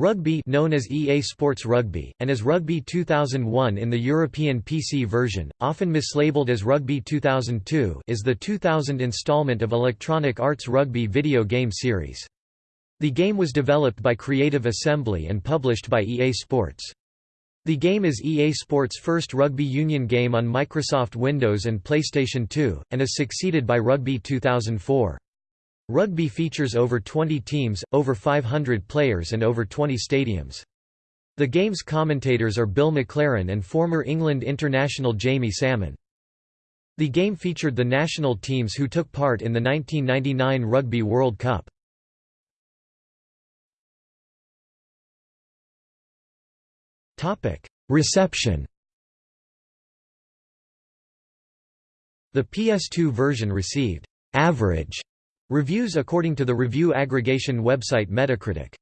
Rugby known as EA Sports Rugby, and as Rugby 2001 in the European PC version, often mislabeled as Rugby 2002 is the 2000 installment of Electronic Arts Rugby video game series. The game was developed by Creative Assembly and published by EA Sports. The game is EA Sports' first rugby union game on Microsoft Windows and PlayStation 2, and is succeeded by Rugby 2004. Rugby features over 20 teams, over 500 players and over 20 stadiums. The game's commentators are Bill McLaren and former England international Jamie Salmon. The game featured the national teams who took part in the 1999 Rugby World Cup. Reception The PS2 version received «average» Reviews according to the review aggregation website Metacritic